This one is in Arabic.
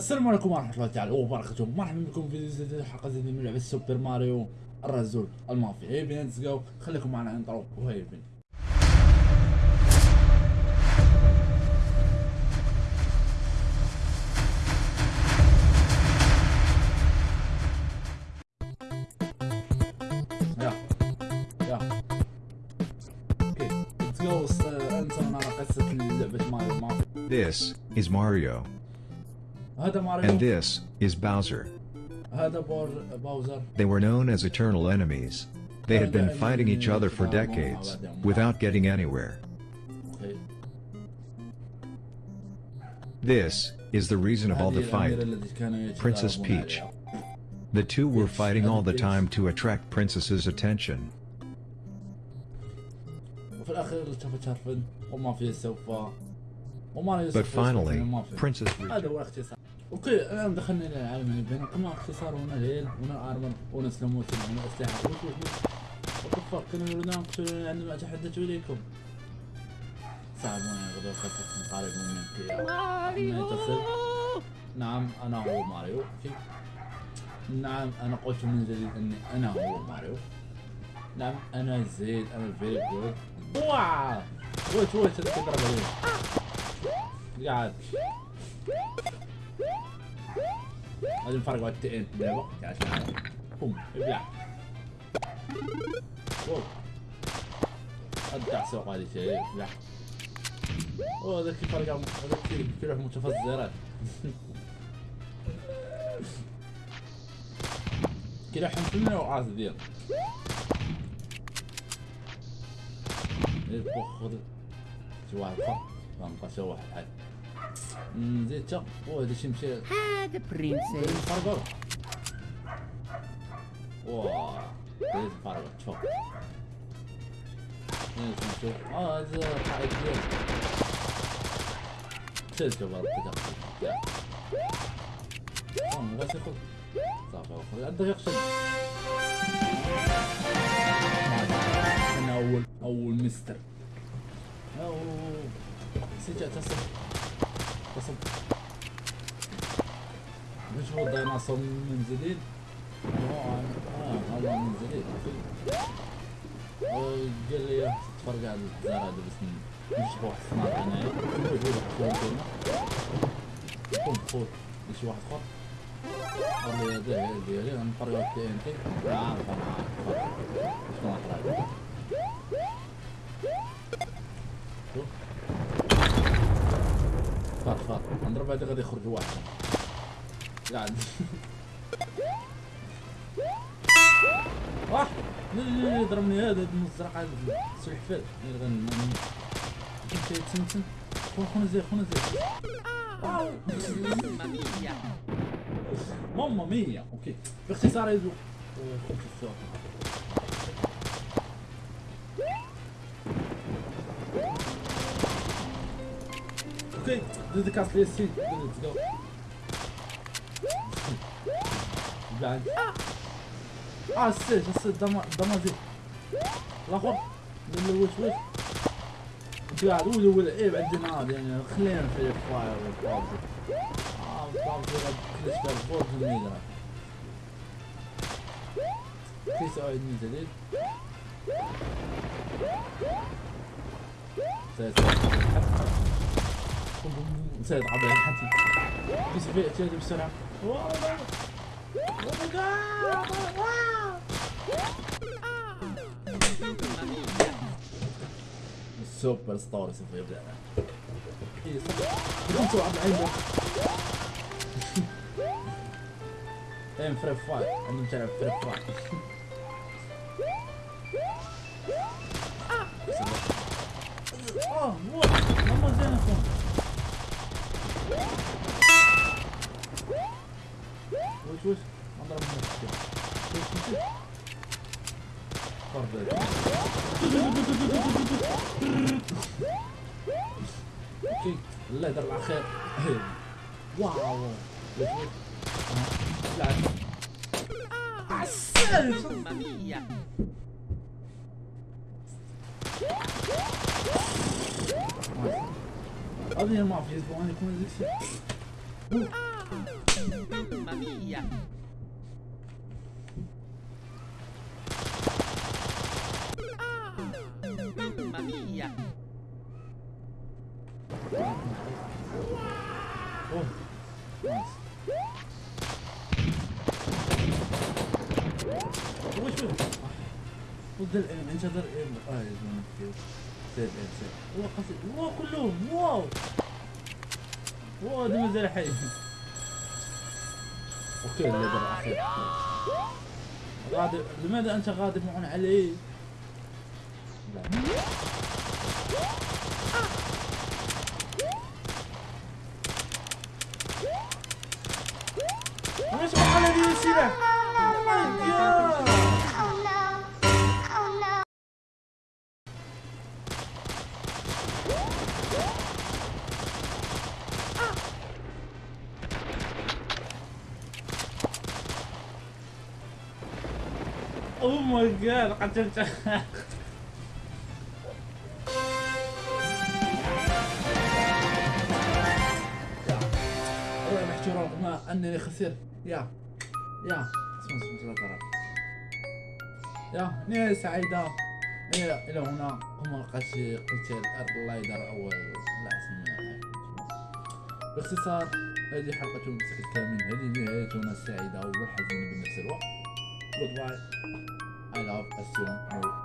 السلام عليكم ورحمة الله تعالى وبركاته. مرحبا بكم في جديد حلقة جديدة من لعبة سوبر ماريو الرزول المافيا. هيا بينا نتسقاو خليكم معنا انطرو وهيا مافيا. This is Mario, And this is Bowser. They were known as eternal enemies. They had been fighting each other for decades, without getting anywhere. This is the reason of all the fight. Princess Peach. The two were fighting all the time to attract Princess's attention. But finally, Princess Peach. أوكي الآن دخلنا إلى العالم اللي بيننا كما اختصار هنا ليل هنا ارمر هنا سلموت هنا أسلحة. وش وش وش وكفر كنا نريد نقتل عندما أتحدث إليكم. صعبون يغدو قصة قريب منك ماريو. نعم أنا هو ماريو. نعم أنا قلت من جديد إني أنا هو ماريو. نعم أنا زيد أنا فيري جود واو! ويت ويت تضرب عليه قاعد. هذا الفرق على التئين اللعبة قاعد معايا بوم ابلع. واو ابدع سوق هذه شيء ابلع. أوه ذاك الفرق هذاك كيف؟ يروح متفزرات؟ كده حنفلنا وعاز ديال خذ شي واحد؟ اخر غنبقى شي واحد حال نزيد تا. أوه هذا شي مشي. هذا برنسيس فرقر واه زيد فرقر شوف نشوف آه هذا قائد ديال شوف شوف هذا يا. آه ما بغاش ياخذ صافي خذ عندك يقشد أنا أول أول مستر. اوه نسيت اعتصم اعتصم مش هو الديناصور من جديد. آه آه هذا من جديد. قال لي تفرج على هذا بس مش واحد فوق هنا قوم خوت شي واحد اخر قال لي هذا ديالي على التي ان تي طبعا شنو احرج نضرب هذا غادي يخرج واحد قاعد واه لا لا لا ضربني هذا المزرعة هذا السلحفاة اللي غن كنت يتسمسم خون خون زي خون زي. ماما مية أوكي باختصار يزو ديد كاست لي سي ليتس جو بعد آه السيج السيج دما دما زيد الآخر من الوش وش قاعد ولي ولا إيه بعد نار يعني خلينا في الفاير والبابجي آه البابجي غاد كلش في الفور في الميدان في سؤال من جديد سيد سيد عبد الحكيم بس في اتجاه بسرعة! السوبر ستار سوف يبدأ. إيه صح بدون سوى عبد العين إيه فريب فايت. عندهم تلعب فريب أوكي الله على خير واو عسل في أسبوعين يكون زي mia! اوه نايس وش؟ ضد الام انشدر ام آه يا زلمه كثير سيد ام سيد هو قصير واو كلهم واو واو هذا ما زال حي أوكي الليدر الاخير غادر لماذا أنت غاضب معنا علي؟ لا. Oh my god. Oh no. Oh my god, kacang-kacang. انني خسرت يا. يا. يا. نهاية سعيدة. إلى إلى هنا. قم قتل قتال اللايدر أو لا اسمها باختصار هذه حلقة بشكل كامل هذه نهايتنا السعيدة والحزينة بنفس الوقت. Goodbye. I love as soon